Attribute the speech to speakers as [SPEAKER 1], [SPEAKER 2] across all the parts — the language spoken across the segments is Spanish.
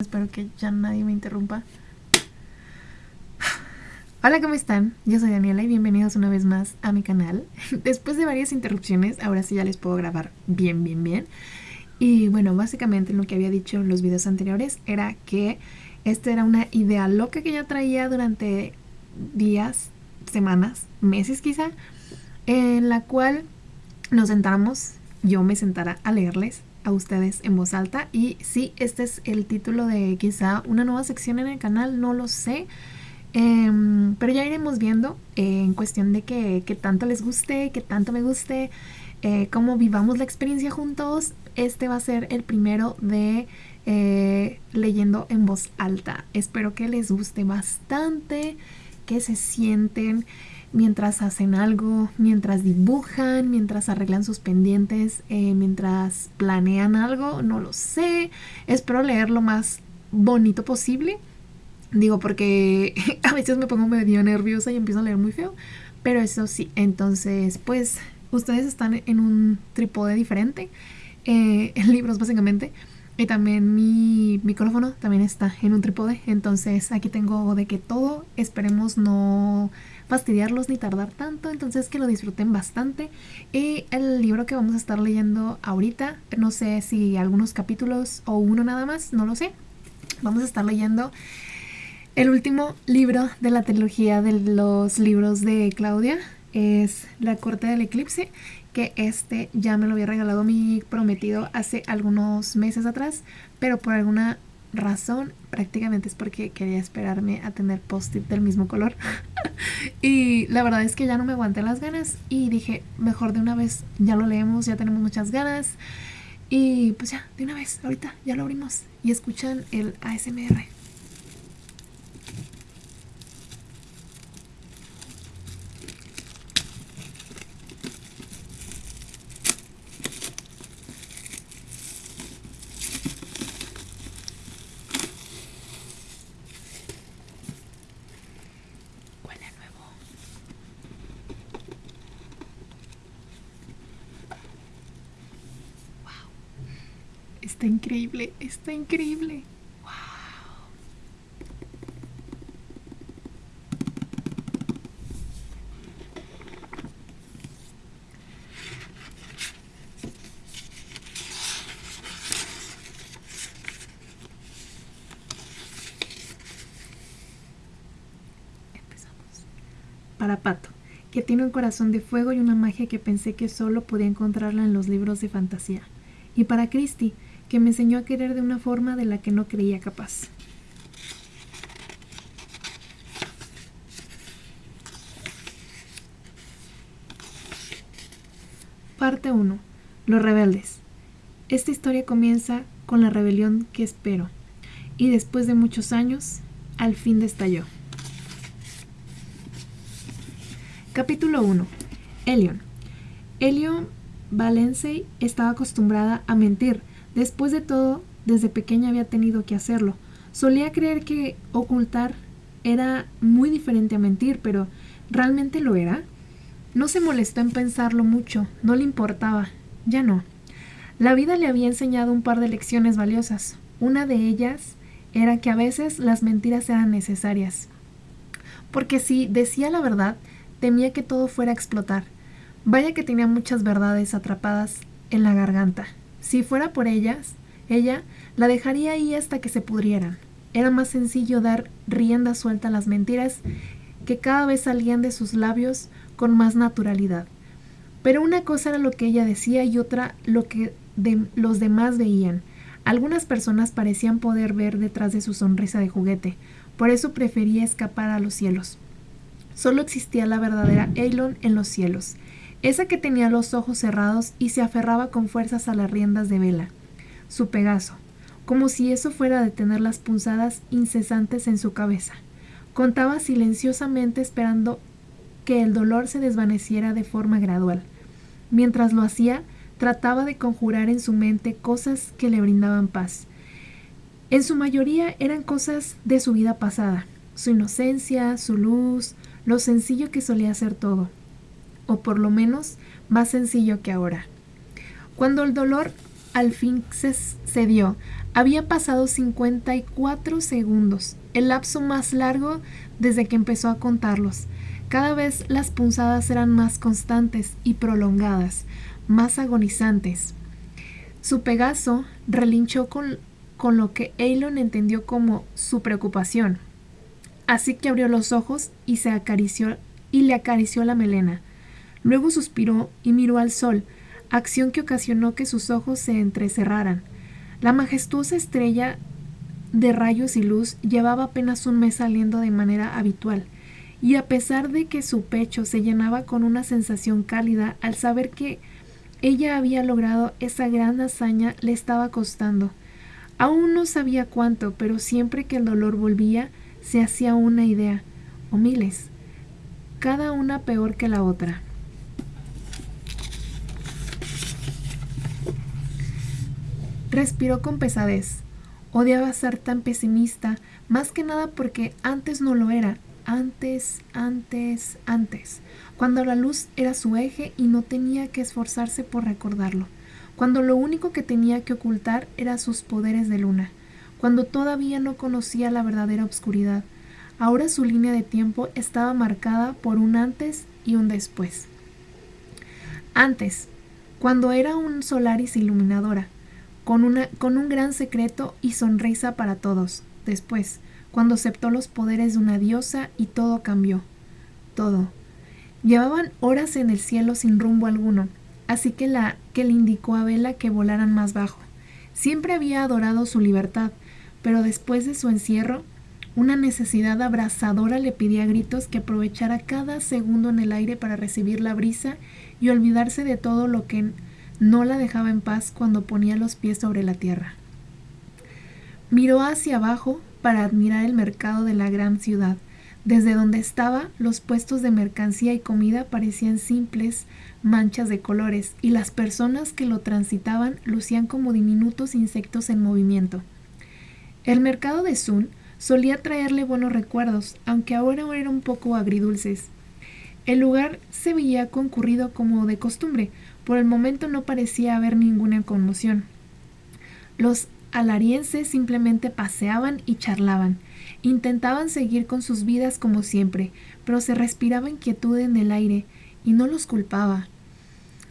[SPEAKER 1] Espero que ya nadie me interrumpa. Hola, ¿cómo están? Yo soy Daniela y bienvenidos una vez más a mi canal. Después de varias interrupciones, ahora sí ya les puedo grabar bien, bien, bien. Y bueno, básicamente lo que había dicho en los videos anteriores era que esta era una idea loca que ya traía durante días, semanas, meses quizá, en la cual nos sentamos, yo me sentara a leerles a ustedes en voz alta. Y sí, este es el título de quizá una nueva sección en el canal, no lo sé. Em, pero ya iremos viendo eh, en cuestión de que, tanto les guste, que tanto me guste, eh, cómo vivamos la experiencia juntos. Este va a ser el primero de eh, leyendo en voz alta. Espero que les guste bastante, que se sienten mientras hacen algo, mientras dibujan, mientras arreglan sus pendientes, eh, mientras planean algo, no lo sé. Espero leer lo más bonito posible. Digo, porque a veces me pongo medio nerviosa y empiezo a leer muy feo. Pero eso sí, entonces, pues, ustedes están en un trípode diferente. Eh, en libros, básicamente. Y también mi micrófono también está en un trípode. Entonces, aquí tengo de que todo. Esperemos no fastidiarlos ni tardar tanto, entonces que lo disfruten bastante. Y el libro que vamos a estar leyendo ahorita, no sé si algunos capítulos o uno nada más, no lo sé. Vamos a estar leyendo el último libro de la trilogía de los libros de Claudia, es La Corte del Eclipse, que este ya me lo había regalado mi prometido hace algunos meses atrás, pero por alguna razón prácticamente es porque quería esperarme a tener post-it del mismo color. Y la verdad es que ya no me aguanté las ganas y dije mejor de una vez ya lo leemos ya tenemos muchas ganas. Y pues ya de una vez ahorita ya lo abrimos y escuchan el ASMR Está increíble, está increíble. Wow. Empezamos. Para Pato, que tiene un corazón de fuego y una magia que pensé que solo podía encontrarla en los libros de fantasía. Y para Christy, que me enseñó a querer de una forma de la que no creía capaz. Parte 1. Los rebeldes. Esta historia comienza con la rebelión que espero, y después de muchos años, al fin destalló. Capítulo 1. Elion. Elion Valencey estaba acostumbrada a mentir, Después de todo, desde pequeña había tenido que hacerlo. Solía creer que ocultar era muy diferente a mentir, pero ¿realmente lo era? No se molestó en pensarlo mucho, no le importaba, ya no. La vida le había enseñado un par de lecciones valiosas. Una de ellas era que a veces las mentiras eran necesarias. Porque si decía la verdad, temía que todo fuera a explotar. Vaya que tenía muchas verdades atrapadas en la garganta. Si fuera por ellas, ella la dejaría ahí hasta que se pudrieran. Era más sencillo dar rienda suelta a las mentiras que cada vez salían de sus labios con más naturalidad. Pero una cosa era lo que ella decía y otra lo que los demás veían. Algunas personas parecían poder ver detrás de su sonrisa de juguete, por eso prefería escapar a los cielos. Solo existía la verdadera Elon en los cielos, esa que tenía los ojos cerrados y se aferraba con fuerzas a las riendas de vela, su Pegaso, como si eso fuera a detener las punzadas incesantes en su cabeza. Contaba silenciosamente esperando que el dolor se desvaneciera de forma gradual. Mientras lo hacía, trataba de conjurar en su mente cosas que le brindaban paz. En su mayoría eran cosas de su vida pasada, su inocencia, su luz, lo sencillo que solía ser todo o por lo menos más sencillo que ahora. Cuando el dolor al fin se cedió Había pasado 54 segundos, el lapso más largo desde que empezó a contarlos. Cada vez las punzadas eran más constantes y prolongadas, más agonizantes. Su Pegaso relinchó con, con lo que Elon entendió como su preocupación. Así que abrió los ojos y se acarició y le acarició la melena. Luego suspiró y miró al sol, acción que ocasionó que sus ojos se entrecerraran. La majestuosa estrella de rayos y luz llevaba apenas un mes saliendo de manera habitual, y a pesar de que su pecho se llenaba con una sensación cálida al saber que ella había logrado esa gran hazaña, le estaba costando. Aún no sabía cuánto, pero siempre que el dolor volvía, se hacía una idea, o miles, cada una peor que la otra. Respiró con pesadez. Odiaba ser tan pesimista, más que nada porque antes no lo era. Antes, antes, antes. Cuando la luz era su eje y no tenía que esforzarse por recordarlo. Cuando lo único que tenía que ocultar era sus poderes de luna. Cuando todavía no conocía la verdadera obscuridad. Ahora su línea de tiempo estaba marcada por un antes y un después. Antes, cuando era un Solaris iluminadora, con, una, con un gran secreto y sonrisa para todos. Después, cuando aceptó los poderes de una diosa y todo cambió. Todo. Llevaban horas en el cielo sin rumbo alguno, así que, la, que le indicó a Vela que volaran más bajo. Siempre había adorado su libertad, pero después de su encierro, una necesidad abrasadora le pedía a gritos que aprovechara cada segundo en el aire para recibir la brisa y olvidarse de todo lo que no la dejaba en paz cuando ponía los pies sobre la tierra. Miró hacia abajo para admirar el mercado de la gran ciudad. Desde donde estaba, los puestos de mercancía y comida parecían simples manchas de colores, y las personas que lo transitaban lucían como diminutos insectos en movimiento. El mercado de Sun solía traerle buenos recuerdos, aunque ahora era un poco agridulces. El lugar se veía concurrido como de costumbre, por el momento no parecía haber ninguna conmoción. Los alarienses simplemente paseaban y charlaban. Intentaban seguir con sus vidas como siempre, pero se respiraba inquietud en el aire, y no los culpaba.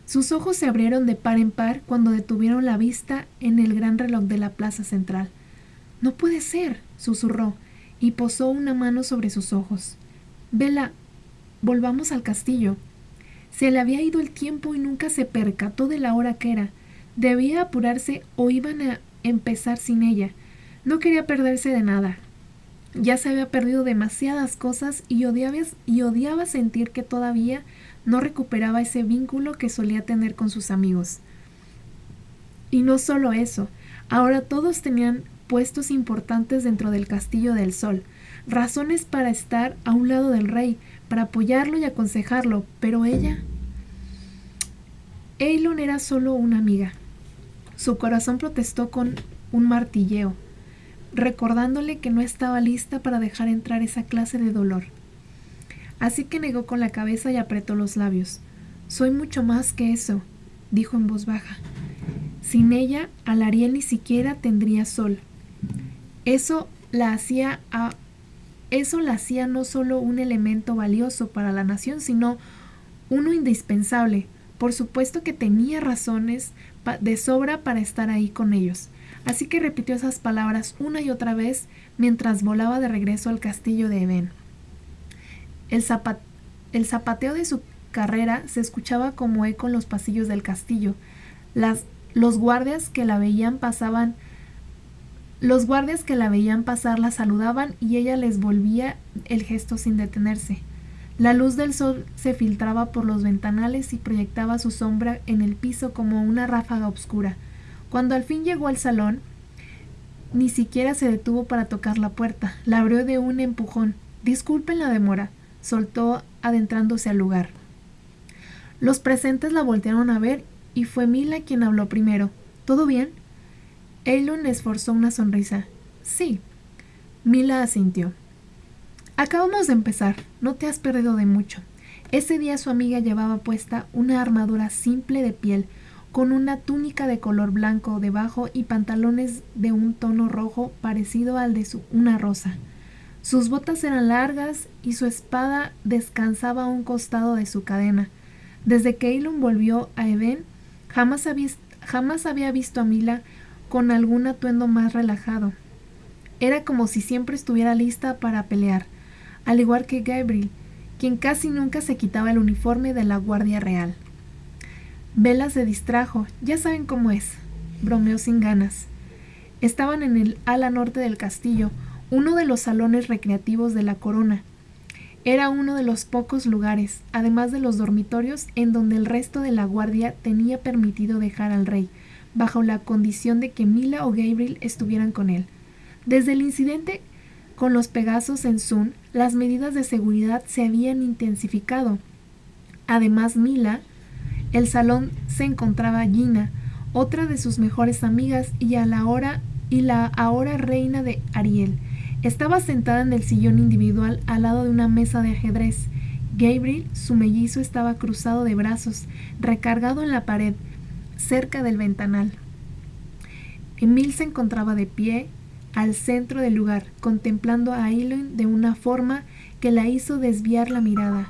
[SPEAKER 1] Sus ojos se abrieron de par en par cuando detuvieron la vista en el gran reloj de la plaza central. No puede ser, susurró, y posó una mano sobre sus ojos. Vela, volvamos al castillo. Se le había ido el tiempo y nunca se percató de la hora que era. Debía apurarse o iban a empezar sin ella. No quería perderse de nada. Ya se había perdido demasiadas cosas y odiaba, sentir que todavía no recuperaba ese vínculo que solía tener con sus amigos. Y no solo eso, ahora todos tenían puestos importantes dentro del Castillo del Sol, razones para estar a un lado del rey, para apoyarlo y aconsejarlo, pero ella... Eilon era solo una amiga. Su corazón protestó con un martilleo, recordándole que no estaba lista para dejar entrar esa clase de dolor. Así que negó con la cabeza y apretó los labios. Soy mucho más que eso, dijo en voz baja. Sin ella, Alariel ni siquiera tendría sol. Eso la hacía a eso la hacía no solo un elemento valioso para la nación, sino uno indispensable. Por supuesto que tenía razones de sobra para estar ahí con ellos. Así que repitió esas palabras una y otra vez mientras volaba de regreso al castillo de Eben. El, el zapateo de su carrera se escuchaba como eco en los pasillos del castillo. Las, los guardias que la veían pasaban los guardias que la veían pasar la saludaban y ella les volvía el gesto sin detenerse. La luz del sol se filtraba por los ventanales y proyectaba su sombra en el piso como una ráfaga oscura. Cuando al fin llegó al salón, ni siquiera se detuvo para tocar la puerta. La abrió de un empujón. Disculpen la demora, soltó adentrándose al lugar. Los presentes la voltearon a ver y fue Mila quien habló primero. ¿Todo bien? Eilon esforzó una sonrisa. Sí. Mila asintió. Acabamos de empezar. No te has perdido de mucho. Ese día su amiga llevaba puesta una armadura simple de piel, con una túnica de color blanco debajo y pantalones de un tono rojo parecido al de una rosa. Sus botas eran largas y su espada descansaba a un costado de su cadena. Desde que Elon volvió a Eben, jamás había, jamás había visto a Mila con algún atuendo más relajado. Era como si siempre estuviera lista para pelear, al igual que Gabriel, quien casi nunca se quitaba el uniforme de la Guardia Real. Vela se distrajo, ya saben cómo es, bromeó sin ganas. Estaban en el ala norte del castillo, uno de los salones recreativos de la corona. Era uno de los pocos lugares, además de los dormitorios, en donde el resto de la guardia tenía permitido dejar al rey, bajo la condición de que Mila o Gabriel estuvieran con él. Desde el incidente con los Pegasos en Sun, las medidas de seguridad se habían intensificado. Además, Mila el salón se encontraba Gina, otra de sus mejores amigas y y la ahora reina de Ariel. Estaba sentada en el sillón individual al lado de una mesa de ajedrez. Gabriel, su mellizo, estaba cruzado de brazos, recargado en la pared, cerca del ventanal. Emil se encontraba de pie al centro del lugar, contemplando a Aileen de una forma que la hizo desviar la mirada.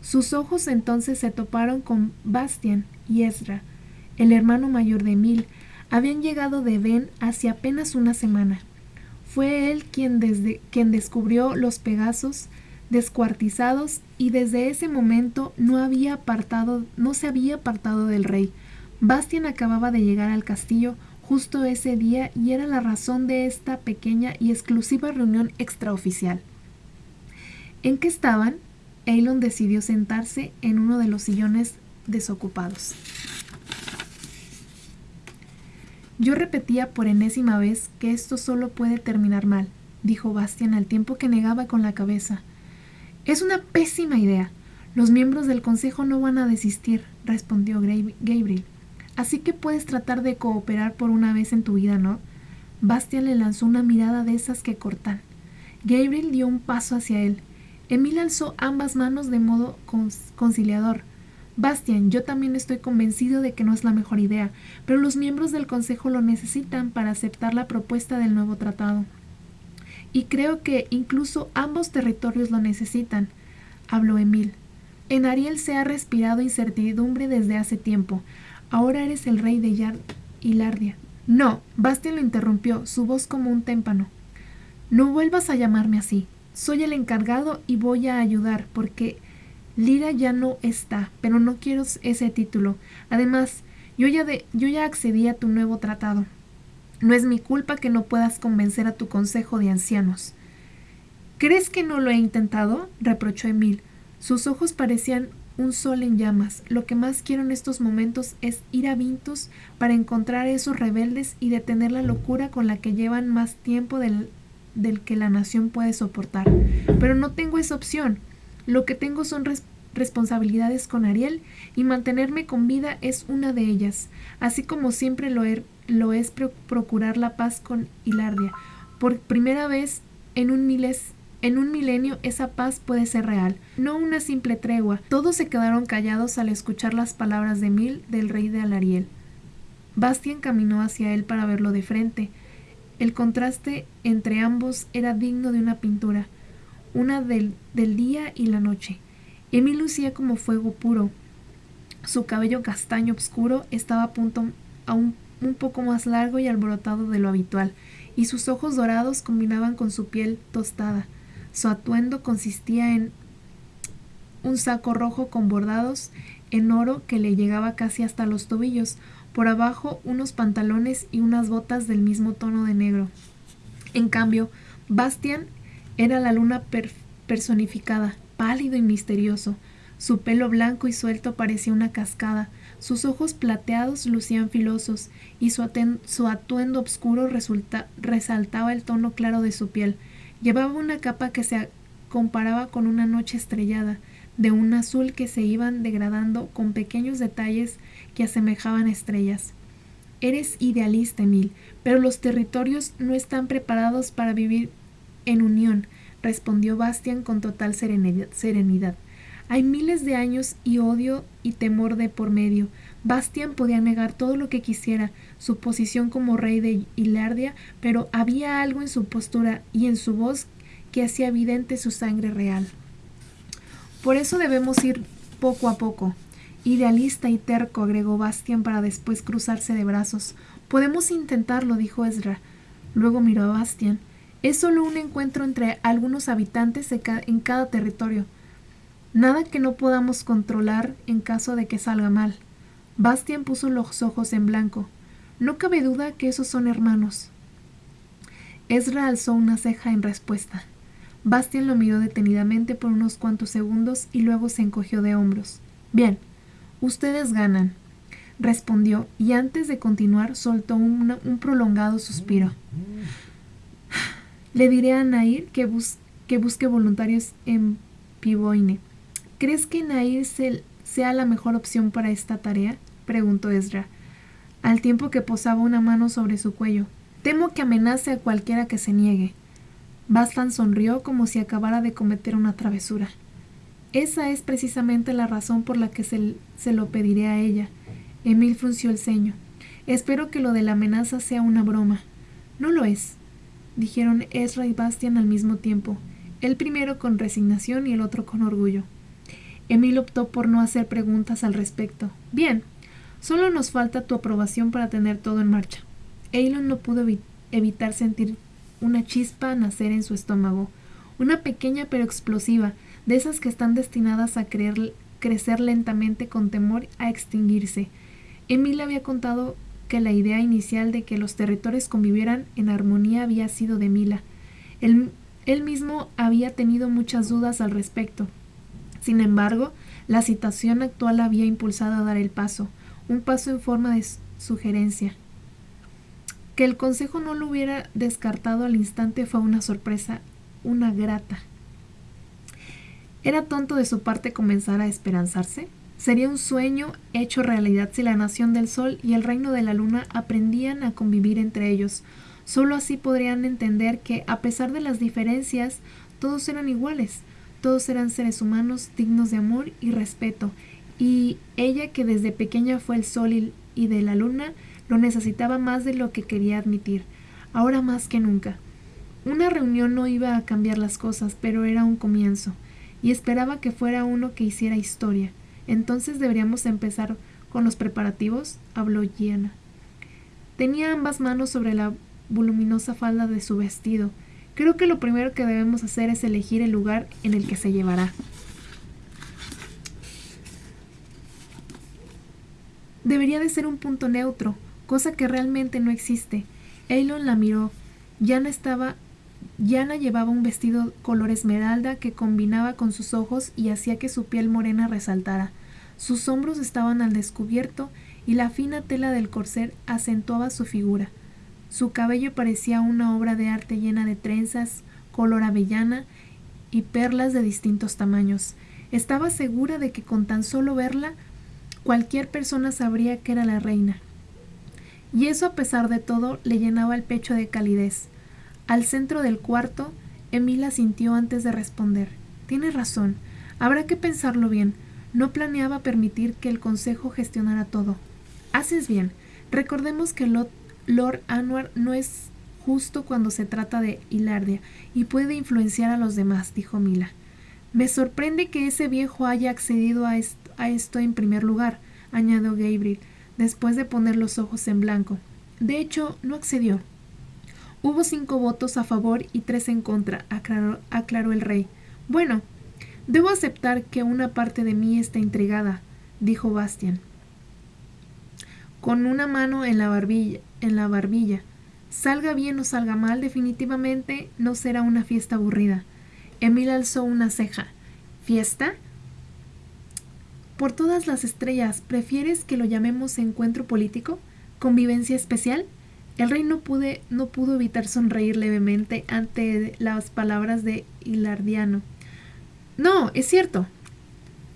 [SPEAKER 1] Sus ojos entonces se toparon con Bastian y Ezra, el hermano mayor de Emil. Habían llegado de Ben hace apenas una semana. Fue él quien, desde, quien descubrió los Pegasos descuartizados y desde ese momento no había apartado, no se había apartado del rey. Bastian acababa de llegar al castillo justo ese día y era la razón de esta pequeña y exclusiva reunión extraoficial. ¿En qué estaban? Elon decidió sentarse en uno de los sillones desocupados. Yo repetía por enésima vez que esto solo puede terminar mal, dijo Bastian al tiempo que negaba con la cabeza. Es una pésima idea. Los miembros del consejo no van a desistir, respondió Gabriel. Así que puedes tratar de cooperar por una vez en tu vida, ¿no? Bastian le lanzó una mirada de esas que cortan. Gabriel dio un paso hacia él. Emil alzó ambas manos de modo conciliador. Bastian, yo también estoy convencido de que no es la mejor idea, pero los miembros del Consejo lo necesitan para aceptar la propuesta del nuevo tratado. Y creo que incluso ambos territorios lo necesitan, habló Emil. En Ariel se ha respirado incertidumbre desde hace tiempo. Ahora eres el rey de Yard y Lardia. No, Bastian lo interrumpió, su voz como un témpano. No vuelvas a llamarme así. Soy el encargado y voy a ayudar porque Lira ya no está, pero no quiero ese título. Además, yo ya, de, yo ya accedí a tu nuevo tratado. No es mi culpa que no puedas convencer a tu consejo de ancianos. ¿Crees que no lo he intentado? reprochó Emil. Sus ojos parecían un sol en llamas. Lo que más quiero en estos momentos es ir a Vintus para encontrar a esos rebeldes y detener la locura con la que llevan más tiempo del, del que la nación puede soportar. Pero no tengo esa opción. Lo que tengo son responsabilidades con Ariel y mantenerme con vida es una de ellas, así como siempre lo, lo es procurar la paz con Hilardia. Por primera vez en un miles en un milenio esa paz puede ser real, no una simple tregua. Todos se quedaron callados al escuchar las palabras de Mil del rey de Alariel. Bastian caminó hacia él para verlo de frente. El contraste entre ambos era digno de una pintura, una del, del día y la noche. Emil lucía como fuego puro. Su cabello castaño oscuro estaba a punto aún un poco más largo y alborotado de lo habitual, y sus ojos dorados combinaban con su piel tostada. Su atuendo consistía en un saco rojo con bordados en oro que le llegaba casi hasta los tobillos, por abajo unos pantalones y unas botas del mismo tono de negro. En cambio, Bastian era la luna personificada, pálido y misterioso. Su pelo blanco y suelto parecía una cascada, sus ojos plateados lucían filosos, y su, atuendo oscuro resaltaba el tono claro de su piel. Llevaba una capa que se comparaba con una noche estrellada, de un azul que se iban degradando con pequeños detalles que asemejaban estrellas. Eres idealista, Emil, pero los territorios no están preparados para vivir en unión, respondió Bastian con total serenidad. Hay miles de años y odio y temor de por medio. Bastian podía negar todo lo que quisiera, su posición como rey de Hilardia, pero había algo en su postura y en su voz que hacía evidente su sangre real. Por eso debemos ir poco a poco. Idealista y terco, agregó Bastian para después cruzarse de brazos. Podemos intentarlo, dijo Ezra. Luego miró a Bastian. Es solo un encuentro entre algunos habitantes en cada territorio. Nada que no podamos controlar en caso de que salga mal. Bastian puso los ojos en blanco. No cabe duda que esos son hermanos. Ezra alzó una ceja en respuesta. Bastian lo miró detenidamente por unos cuantos segundos y luego se encogió de hombros. Bien, ustedes ganan, respondió, y antes de continuar soltó un prolongado suspiro. Le diré a Nair que, que busque voluntarios en Pivoine. ¿Crees que Nair sea la mejor opción para esta tarea? Preguntó Ezra, al tiempo que posaba una mano sobre su cuello. Temo que amenace a cualquiera que se niegue. Bastan sonrió como si acabara de cometer una travesura. Esa es precisamente la razón por la que se, se lo pediré a ella. Emil frunció el ceño. Espero que lo de la amenaza sea una broma. No lo es, dijeron Ezra y Bastian al mismo tiempo, el primero con resignación y el otro con orgullo. Emil optó por no hacer preguntas al respecto. Bien, solo nos falta tu aprobación para tener todo en marcha. Eilon no pudo evitar sentir una chispa nacer en su estómago, una pequeña pero explosiva, de esas que están destinadas a crecer lentamente con temor a extinguirse. Emil había contado que la idea inicial de que los territorios convivieran en armonía había sido de Mila. Él, él mismo había tenido muchas dudas al respecto. Sin embargo, la situación actual había impulsado a dar el paso, un paso en forma de sugerencia. Que el Consejo no lo hubiera descartado al instante fue una sorpresa, una grata. ¿Era tonto de su parte comenzar a esperanzarse? Sería un sueño hecho realidad si la nación del Sol y el reino de la Luna aprendían a convivir entre ellos. Solo así podrían entender que, a pesar de las diferencias, todos eran iguales, todos eran seres humanos dignos de amor y respeto, y ella que desde pequeña fue el Sol y de la Luna, lo necesitaba más de lo que quería admitir, ahora más que nunca. Una reunión no iba a cambiar las cosas, pero era un comienzo, y esperaba que fuera uno que hiciera historia. Entonces deberíamos empezar con los preparativos, habló Gianna. Tenía ambas manos sobre la voluminosa falda de su vestido. Creo que lo primero que debemos hacer es elegir el lugar en el que se llevará. Debería de ser un punto neutro, cosa que realmente no existe. Eilon la miró. Yana estaba Yana llevaba un vestido color esmeralda que combinaba con sus ojos y hacía que su piel morena resaltara. Sus hombros estaban al descubierto y la fina tela del corset acentuaba su figura. Su cabello parecía una obra de arte llena de trenzas, color avellana y perlas de distintos tamaños. Estaba segura de que con tan solo verla cualquier persona sabría que era la reina y eso a pesar de todo le llenaba el pecho de calidez. Al centro del cuarto, Emila sintió antes de responder. Tiene razón, habrá que pensarlo bien. No planeaba permitir que el consejo gestionara todo. Haces bien. Recordemos que Lord Anwar no es justo cuando se trata de Hilardia y puede influenciar a los demás, dijo Mila. Me sorprende que ese viejo haya accedido a, a esto en primer lugar, añadió Gabriel después de poner los ojos en blanco. De hecho, no accedió. Hubo cinco votos a favor y tres en contra, aclaró, el rey. Bueno, debo aceptar que una parte de mí está intrigada, dijo Bastian, con una mano en la barbilla. En la barbilla. Salga bien o salga mal, definitivamente no será una fiesta aburrida. Emil alzó una ceja. ¿Fiesta? Por todas las estrellas, ¿prefieres que lo llamemos encuentro político? ¿Convivencia especial? El rey no, no pudo evitar sonreír levemente ante las palabras de Hilardiano. No, es cierto.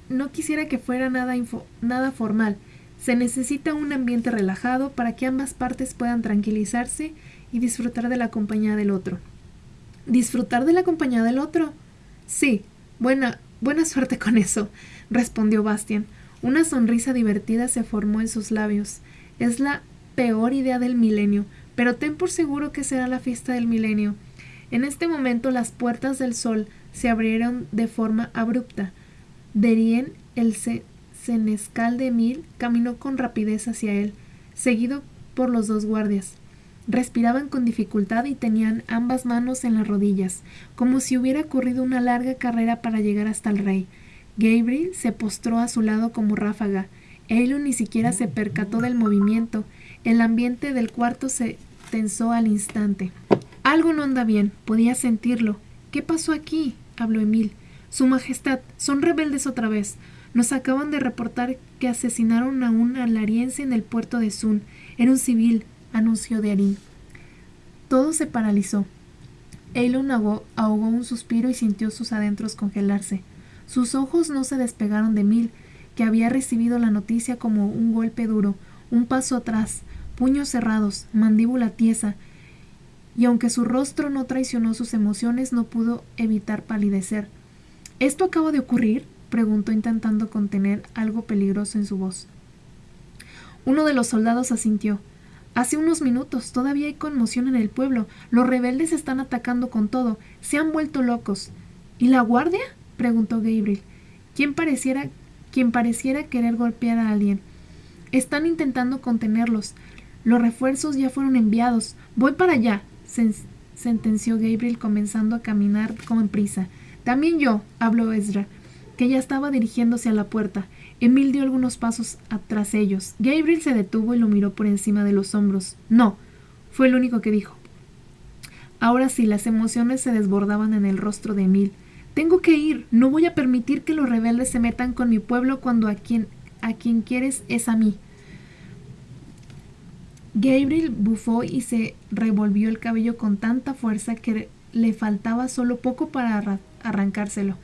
[SPEAKER 1] No quisiera que fuera nada, nada formal. Se necesita un ambiente relajado para que ambas partes puedan tranquilizarse y disfrutar de la compañía del otro. ¿Disfrutar de la compañía del otro? Sí. Buena, buena suerte con eso respondió Bastian. Una sonrisa divertida se formó en sus labios. Es la peor idea del milenio, pero ten por seguro que será la fiesta del milenio. En este momento las puertas del sol se abrieron de forma abrupta. Derien, el senescal de Emil, caminó con rapidez hacia él, seguido por los dos guardias. Respiraban con dificultad y tenían ambas manos en las rodillas, como si hubiera corrido una larga carrera para llegar hasta el rey. Gabriel se postró a su lado como ráfaga. Eilon ni siquiera se percató del movimiento. El ambiente del cuarto se tensó al instante. Algo no anda bien, podía sentirlo. ¿Qué pasó aquí? habló Emil. Su Majestad, son rebeldes otra vez. Nos acaban de reportar que asesinaron a un alariense en el puerto de Sun. Era un civil, anunció Darín. Todo se paralizó. Ahogó, ahogó un suspiro y sintió sus adentros congelarse. Sus ojos no se despegaron de Mil, que había recibido la noticia como un golpe duro, un paso atrás, puños cerrados, mandíbula tiesa, y aunque su rostro no traicionó sus emociones, no pudo evitar palidecer. ¿Esto acaba de ocurrir? preguntó intentando contener algo peligroso en su voz. Uno de los soldados asintió. Hace unos minutos todavía hay conmoción en el pueblo. Los rebeldes están atacando con todo. Se han vuelto locos. ¿Y la guardia? Preguntó Gabriel. ¿Quién pareciera, quien pareciera querer golpear a alguien. Están intentando contenerlos. Los refuerzos ya fueron enviados. Voy para allá, sentenció Gabriel comenzando a caminar con prisa. También yo, habló Ezra que ya estaba dirigiéndose a la puerta. Emil dio algunos pasos tras ellos. Gabriel se detuvo y lo miró por encima de los hombros. No, fue el único que dijo. Ahora sí, las emociones se desbordaban en el rostro de Emil. Tengo que ir. No voy a permitir que los rebeldes se metan con mi pueblo cuando a quien, a quien quieres es a mí. Gabriel bufó y se revolvió el cabello con tanta fuerza que le faltaba solo poco para arrancárselo.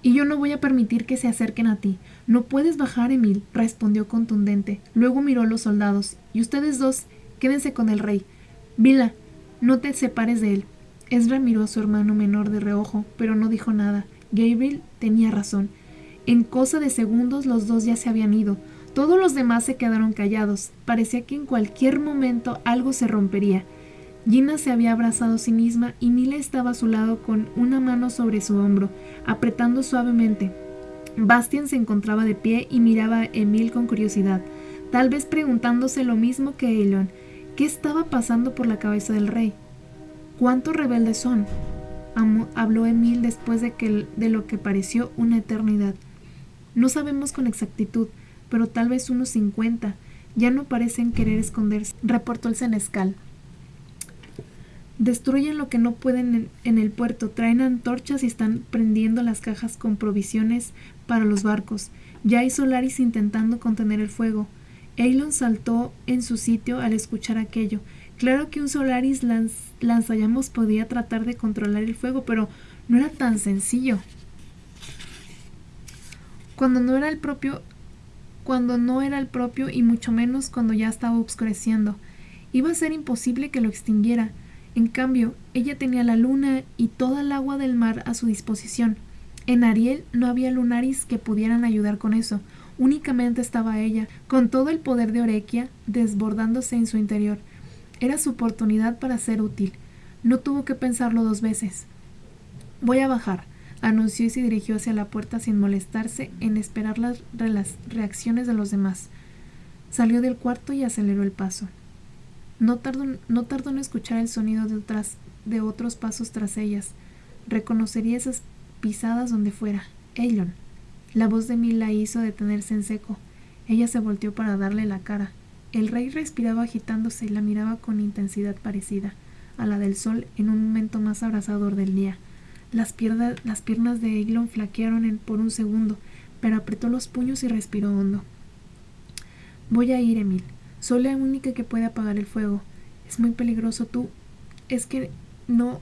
[SPEAKER 1] Y yo no voy a permitir que se acerquen a ti. No puedes bajar, Emil, respondió contundente. Luego miró a los soldados. Y ustedes dos, quédense con el rey. Vila, no te separes de él. Ezra miró a su hermano menor de reojo, pero no dijo nada. Gabriel tenía razón. En cosa de segundos los dos ya se habían ido. Todos los demás se quedaron callados. Parecía que en cualquier momento algo se rompería. Gina se había abrazado a sí misma y Mila estaba a su lado con una mano sobre su hombro, apretando suavemente. Bastian se encontraba de pie y miraba a Emil con curiosidad, tal vez preguntándose lo mismo que Elon. ¿Qué estaba pasando por la cabeza del rey? ¿Cuántos rebeldes son? habló Emil después de, que, de lo que pareció una eternidad. No sabemos con exactitud, pero tal vez unos cincuenta. Ya no parecen querer esconderse, reportó el senescal. Destruyen lo que no pueden en, el puerto, traen antorchas y están prendiendo las cajas con provisiones para los barcos. Ya hay Solaris intentando contener el fuego. Eilon saltó en su sitio al escuchar aquello. Claro que un Solaris lanzallamas podía tratar de controlar el fuego, pero no era tan sencillo. Cuando no era el propio cuando no era el propio y mucho menos cuando ya estaba oscureciendo. Iba a ser imposible que lo extinguiera. En cambio, ella tenía la luna y toda el agua del mar a su disposición. En Ariel no había lunaris que pudieran ayudar con eso, únicamente estaba ella, con todo el poder de Orequia desbordándose en su interior. Era su oportunidad para ser útil. No tuvo que pensarlo dos veces. Voy a bajar, anunció y se dirigió hacia la puerta sin molestarse en esperar las, reacciones de los demás. Salió del cuarto y aceleró el paso. No tardó, en escuchar el sonido de, otras, de otros pasos tras ellas. Reconocería esas pisadas donde fuera. Elon. La voz de Mil la hizo detenerse en seco. Ella se volteó para darle la cara. El rey respiraba agitándose y la miraba con intensidad parecida a la del sol en un momento más abrasador del día. Las, las piernas de Elon flaquearon por un segundo, pero apretó los puños y respiró hondo. Voy a ir, Emil. Soy la única que puede apagar el fuego. Es muy peligroso tú. Es que no.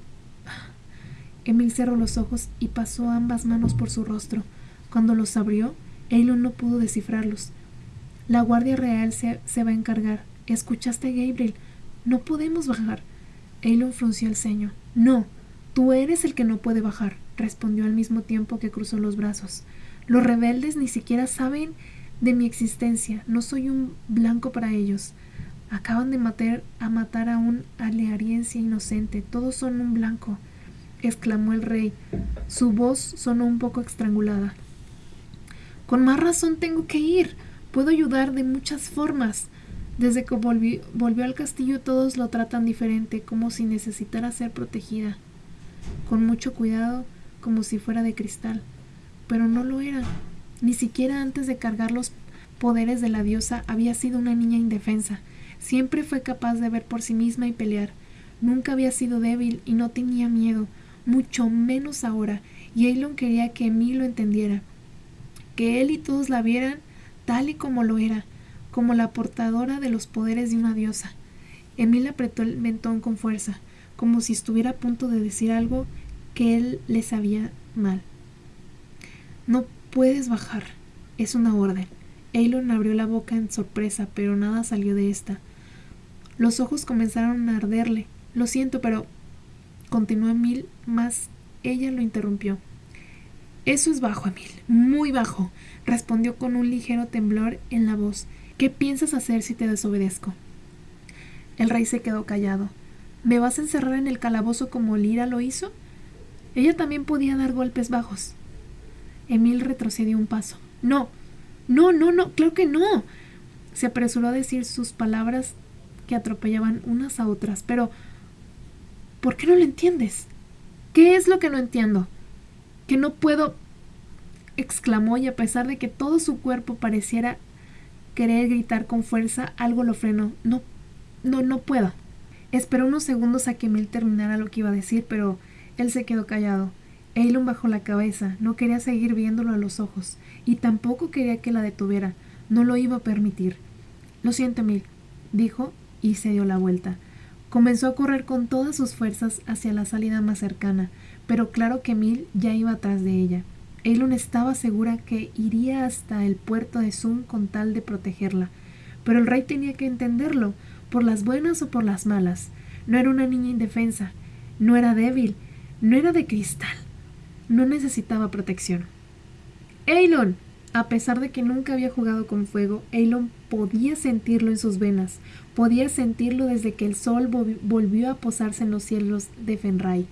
[SPEAKER 1] Emil cerró los ojos y pasó ambas manos por su rostro. Cuando los abrió, Eilon no pudo descifrarlos. La Guardia Real se, se va a encargar. ¿Escuchaste, Gabriel? No podemos bajar. Eilon frunció el ceño. No, tú eres el que no puede bajar, respondió al mismo tiempo que cruzó los brazos. Los rebeldes ni siquiera saben de mi existencia. No soy un blanco para ellos. Acaban de matar a matar a un aleariense inocente. Todos son un blanco, exclamó el rey. Su voz sonó un poco estrangulada. Con más razón tengo que ir. Puedo ayudar de muchas formas. Desde que volvió, al castillo todos lo tratan diferente, como si necesitara ser protegida. Con mucho cuidado, como si fuera de cristal. Pero no lo era. Ni siquiera antes de cargar los poderes de la diosa había sido una niña indefensa. Siempre fue capaz de ver por sí misma y pelear. Nunca había sido débil y no tenía miedo, mucho menos ahora, y Eilon quería que Emil lo entendiera, que él y todos la vieran tal y como lo era, como la portadora de los poderes de una diosa. Emil apretó el mentón con fuerza, como si estuviera a punto de decir algo que él le sabía mal. No puedes bajar, es una orden. Eilon abrió la boca en sorpresa, pero nada salió de esta. Los ojos comenzaron a arderle. Lo siento, pero continuó Emil, más ella lo interrumpió. Eso es bajo, Emil, muy bajo, respondió con un ligero temblor en la voz. ¿Qué piensas hacer si te desobedezco? El rey se quedó callado. ¿Me vas a encerrar en el calabozo como Lira lo hizo? Ella también podía dar golpes bajos. Emil retrocedió un paso. No, no, no, no, claro que no. Se apresuró a decir sus palabras que atropellaban unas a otras. Pero, ¿por qué no lo entiendes? ¿Qué es lo que no entiendo? Que no puedo... exclamó y a pesar de que todo su cuerpo pareciera querer gritar con fuerza, algo lo frenó. No, no, no puedo. Esperó unos segundos a que Emil terminara lo que iba a decir, pero él se quedó callado. Eilon bajó la cabeza, no quería seguir viéndolo a los ojos, y tampoco quería que la detuviera, no lo iba a permitir. Lo siento, Emil, dijo, y se dio la vuelta. Comenzó a correr con todas sus fuerzas hacia la salida más cercana, pero claro que Emil ya iba atrás de ella. Eilon estaba segura que iría hasta el puerto de Sun con tal de protegerla, pero el rey tenía que entenderlo, por las buenas o por las malas. No era una niña indefensa, no era débil, no era de cristal no necesitaba protección. Eilon. A pesar de que nunca había jugado con fuego, Eilon podía sentirlo en sus venas, podía sentirlo desde que el sol volvió a posarse en los cielos de Fenray.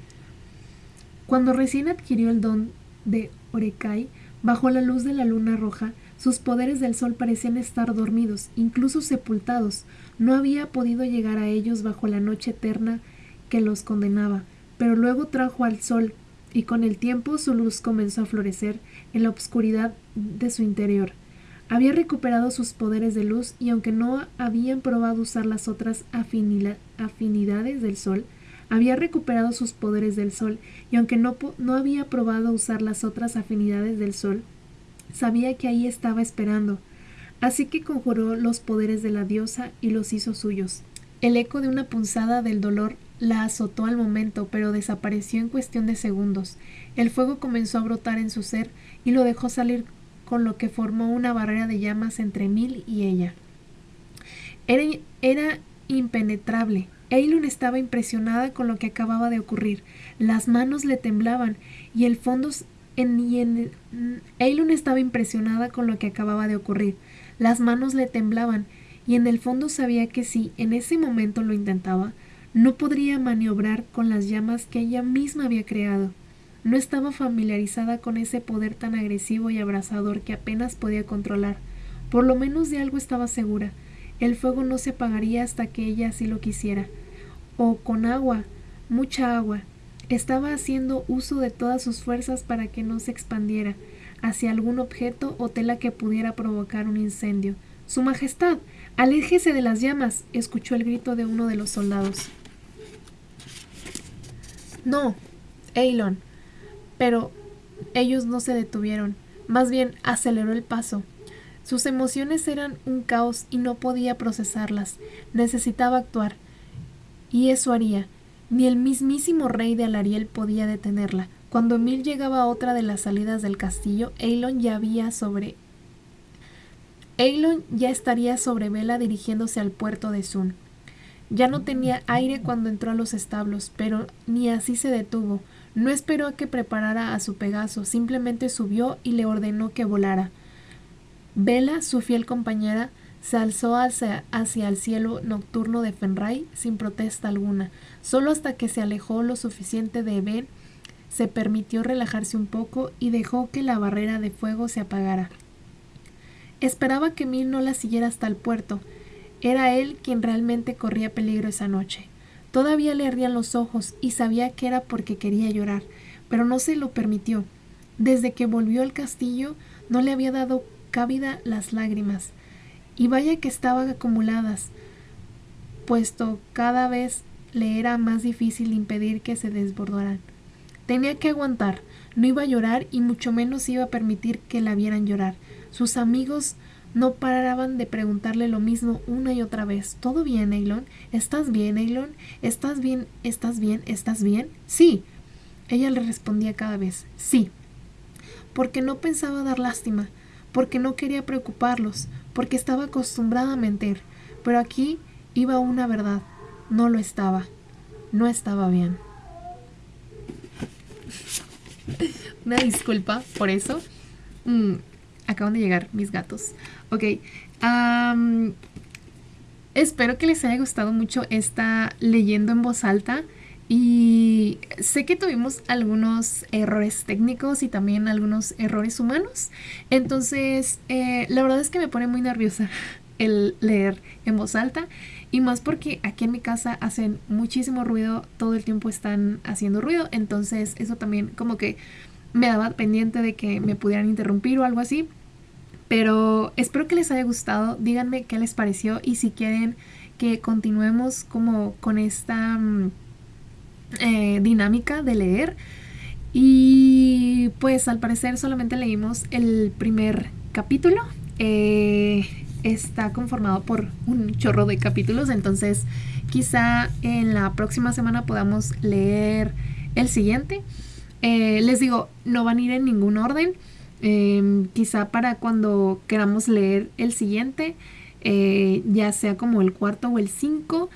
[SPEAKER 1] Cuando recién adquirió el don de Orekai, bajo la luz de la luna roja, sus poderes del sol parecían estar dormidos, incluso sepultados. No había podido llegar a ellos bajo la noche eterna que los condenaba, pero luego trajo al sol, y con el tiempo su luz comenzó a florecer en la oscuridad de su interior. Había recuperado sus poderes de luz y aunque no habían probado usar las otras afinidades del sol, había recuperado sus poderes del sol y aunque no, no había probado usar las otras afinidades del sol, sabía que ahí estaba esperando. Así que conjuró los poderes de la diosa y los hizo suyos. El eco de una punzada del dolor la azotó al momento, pero desapareció en cuestión de segundos. El fuego comenzó a brotar en su ser y lo dejó salir con lo que formó una barrera de llamas entre Mil y ella. Era, era impenetrable. Eilun estaba impresionada con lo que acababa de ocurrir. Las manos le temblaban y el fondo en, Eilun estaba impresionada con lo que acababa de ocurrir. Las manos le temblaban y en el fondo sabía que si en ese momento lo intentaba, no podría maniobrar con las llamas que ella misma había creado. No estaba familiarizada con ese poder tan agresivo y abrasador que apenas podía controlar. Por lo menos de algo estaba segura. El fuego no se apagaría hasta que ella así lo quisiera. O con agua, mucha agua. Estaba haciendo uso de todas sus fuerzas para que no se expandiera hacia algún objeto o tela que pudiera provocar un incendio. Su Majestad, aléjese de las llamas, escuchó el grito de uno de los soldados. No, Eilon. Pero ellos no se detuvieron, más bien aceleró el paso. Sus emociones eran un caos y no podía procesarlas. Necesitaba actuar. Y eso haría. Ni el mismísimo rey de Alariel podía detenerla. Cuando Emil llegaba a otra de las salidas del castillo, Eilon ya había sobre Eilon ya estaría sobre vela dirigiéndose al puerto de Sun. Ya no tenía aire cuando entró a los establos, pero ni así se detuvo. No esperó a que preparara a su Pegaso, simplemente subió y le ordenó que volara. Vela, su fiel compañera, se alzó hacia, el cielo nocturno de Fenray sin protesta alguna. Solo hasta que se alejó lo suficiente de Ben, se permitió relajarse un poco y dejó que la barrera de fuego se apagara. Esperaba que Mil no la siguiera hasta el puerto. Era él quien realmente corría peligro esa noche. Todavía le ardían los ojos y sabía que era porque quería llorar, pero no se lo permitió. Desde que volvió al castillo no le había dado cabida las lágrimas. Y vaya que estaban acumuladas, puesto cada vez le era más difícil impedir que se desbordaran. Tenía que aguantar, no iba a llorar y mucho menos iba a permitir que la vieran llorar. Sus amigos no paraban de preguntarle lo mismo una y otra vez. ¿Todo bien, Eilon? ¿Estás bien, Eilon? ¿Estás bien? ¿Estás bien? ¿Estás bien? Sí. Ella le respondía cada vez, sí. Porque no pensaba dar lástima, porque no quería preocuparlos, porque estaba acostumbrada a mentir. Pero aquí iba una verdad. No lo estaba. No estaba bien. Una disculpa por eso. Mm, acaban de llegar mis gatos. Ok. espero que les haya gustado mucho esta leyendo en voz alta. Y sé que tuvimos algunos errores técnicos y también algunos errores humanos. Entonces, eh, la verdad es que me pone muy nerviosa el leer en voz alta. Y más porque aquí en mi casa hacen muchísimo ruido, todo el tiempo están haciendo ruido. Entonces, eso también como que me daba pendiente de que me pudieran interrumpir o algo así. Pero espero que les haya gustado. Díganme qué les pareció y si quieren que continuemos como con esta mm, eh, dinámica de leer. Y pues al parecer solamente leímos el primer capítulo. Eh, está conformado por un chorro de capítulos, entonces quizá en la próxima semana podamos leer el siguiente. Eh, les digo, no van a ir en ningún orden. Em, quizá para cuando queramos leer el siguiente, ya sea como el cuarto o el cinco.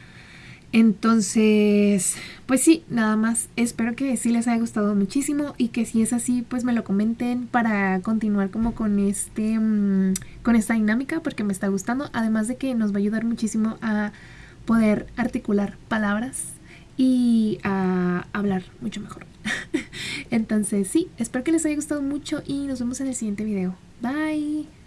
[SPEAKER 1] Entonces, pues sí, nada más. Espero que sí les haya gustado muchísimo y que si es así, pues me lo comenten para continuar como con este mm, con esta dinámica porque me está gustando, además de que nos va a ayudar muchísimo a poder articular palabras y a hablar mucho mejor. Entonces, sí, espero que les haya gustado mucho y nos vemos en el siguiente video. Bye.